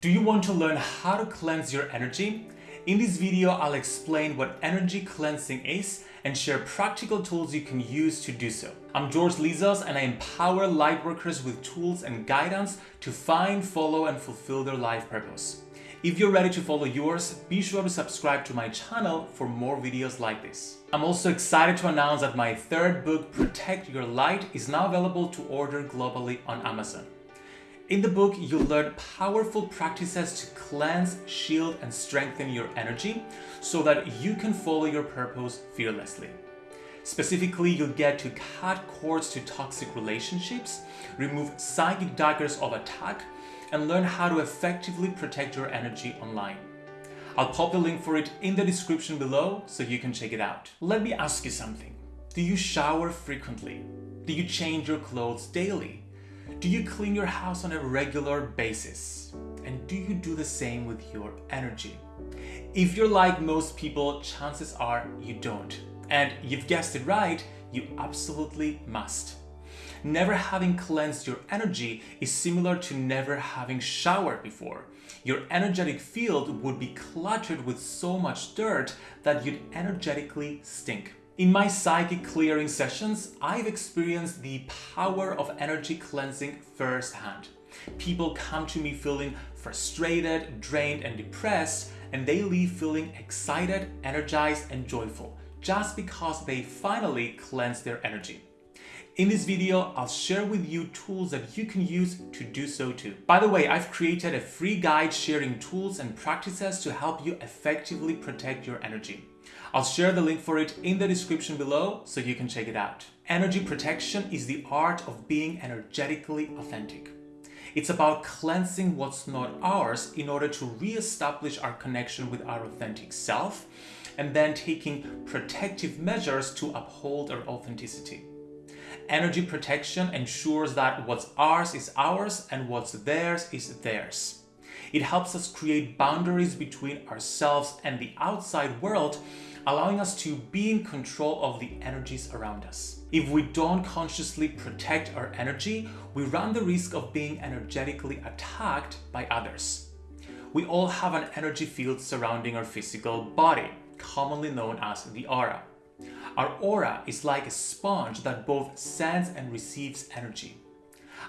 Do you want to learn how to cleanse your energy? In this video, I'll explain what energy cleansing is and share practical tools you can use to do so. I'm George Lizos and I empower lightworkers with tools and guidance to find, follow and fulfill their life purpose. If you're ready to follow yours, be sure to subscribe to my channel for more videos like this. I'm also excited to announce that my third book, Protect Your Light, is now available to order globally on Amazon. In the book, you'll learn powerful practices to cleanse, shield, and strengthen your energy so that you can follow your purpose fearlessly. Specifically, you'll get to cut cords to toxic relationships, remove psychic daggers of attack, and learn how to effectively protect your energy online. I'll pop the link for it in the description below so you can check it out. Let me ask you something. Do you shower frequently? Do you change your clothes daily? Do you clean your house on a regular basis? And do you do the same with your energy? If you're like most people, chances are you don't. And you've guessed it right, you absolutely must. Never having cleansed your energy is similar to never having showered before. Your energetic field would be cluttered with so much dirt that you'd energetically stink. In my psychic clearing sessions, I've experienced the power of energy cleansing firsthand. People come to me feeling frustrated, drained, and depressed, and they leave feeling excited, energized, and joyful just because they finally cleanse their energy. In this video, I'll share with you tools that you can use to do so too. By the way, I've created a free guide sharing tools and practices to help you effectively protect your energy. I'll share the link for it in the description below so you can check it out. Energy protection is the art of being energetically authentic. It's about cleansing what's not ours in order to re-establish our connection with our authentic self and then taking protective measures to uphold our authenticity. Energy protection ensures that what's ours is ours and what's theirs is theirs. It helps us create boundaries between ourselves and the outside world allowing us to be in control of the energies around us. If we don't consciously protect our energy, we run the risk of being energetically attacked by others. We all have an energy field surrounding our physical body, commonly known as the aura. Our aura is like a sponge that both sends and receives energy.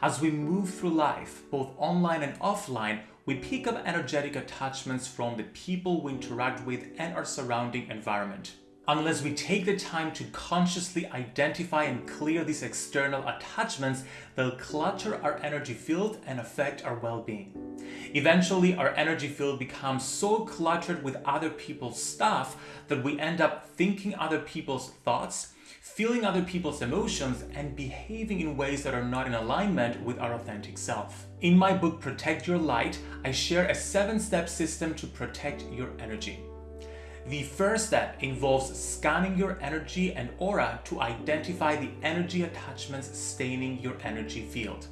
As we move through life, both online and offline, we pick up energetic attachments from the people we interact with and our surrounding environment. Unless we take the time to consciously identify and clear these external attachments, they'll clutter our energy field and affect our well-being. Eventually, our energy field becomes so cluttered with other people's stuff that we end up thinking other people's thoughts, feeling other people's emotions, and behaving in ways that are not in alignment with our authentic self. In my book Protect Your Light, I share a seven-step system to protect your energy. The first step involves scanning your energy and aura to identify the energy attachments staining your energy field.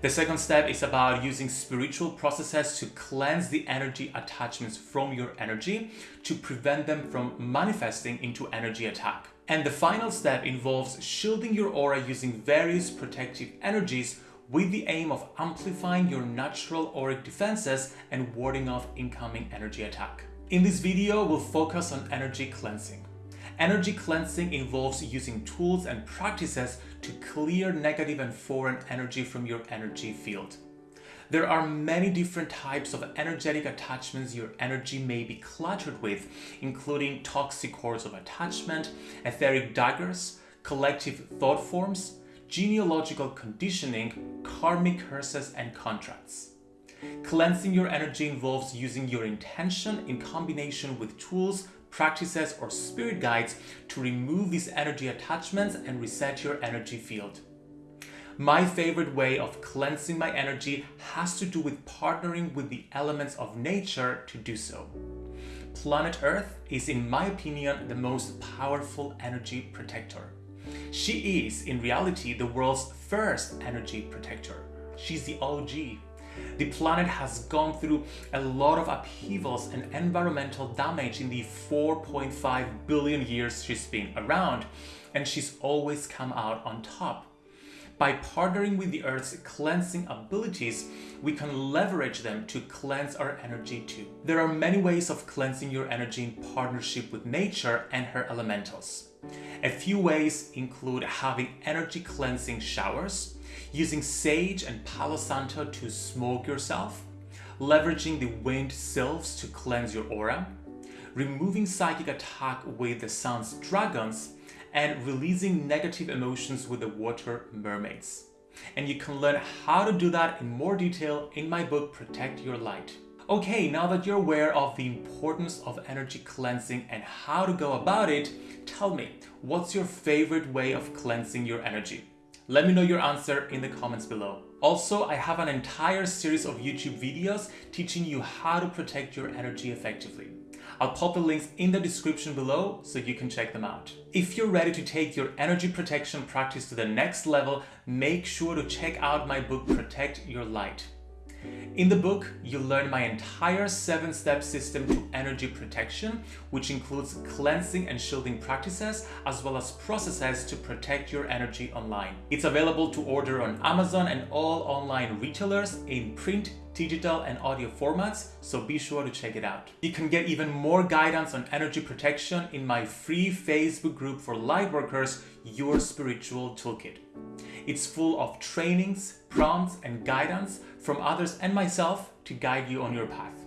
The second step is about using spiritual processes to cleanse the energy attachments from your energy to prevent them from manifesting into energy attack. And the final step involves shielding your aura using various protective energies with the aim of amplifying your natural auric defenses and warding off incoming energy attack. In this video, we'll focus on energy cleansing. Energy cleansing involves using tools and practices to clear negative and foreign energy from your energy field. There are many different types of energetic attachments your energy may be cluttered with, including toxic cords of attachment, etheric daggers, collective thought forms, genealogical conditioning, karmic curses, and contracts. Cleansing your energy involves using your intention in combination with tools, practices, or spirit guides to remove these energy attachments and reset your energy field. My favorite way of cleansing my energy has to do with partnering with the elements of nature to do so. Planet Earth is, in my opinion, the most powerful energy protector. She is, in reality, the world's first energy protector. She's the OG. The planet has gone through a lot of upheavals and environmental damage in the 4.5 billion years she's been around, and she's always come out on top. By partnering with the Earth's cleansing abilities, we can leverage them to cleanse our energy too. There are many ways of cleansing your energy in partnership with nature and her elementals. A few ways include having energy cleansing showers, using sage and palo santo to smoke yourself, leveraging the wind sylphs to cleanse your aura, removing psychic attack with the sun's dragons, and releasing negative emotions with the water mermaids. And you can learn how to do that in more detail in my book Protect Your Light. Okay, now that you're aware of the importance of energy cleansing and how to go about it, tell me, what's your favorite way of cleansing your energy? Let me know your answer in the comments below. Also, I have an entire series of YouTube videos teaching you how to protect your energy effectively. I'll pop the links in the description below so you can check them out. If you're ready to take your energy protection practice to the next level, make sure to check out my book Protect Your Light. In the book, you'll learn my entire 7-step system to energy protection, which includes cleansing and shielding practices, as well as processes to protect your energy online. It's available to order on Amazon and all online retailers in print, digital and audio formats, so be sure to check it out. You can get even more guidance on energy protection in my free Facebook group for lightworkers, Your Spiritual Toolkit. It's full of trainings, prompts and guidance from others and myself to guide you on your path.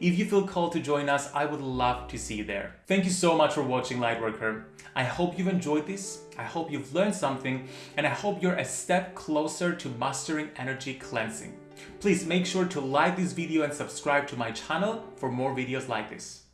If you feel called to join us, I would love to see you there. Thank you so much for watching Lightworker. I hope you've enjoyed this, I hope you've learned something, and I hope you're a step closer to mastering energy cleansing. Please make sure to like this video and subscribe to my channel for more videos like this.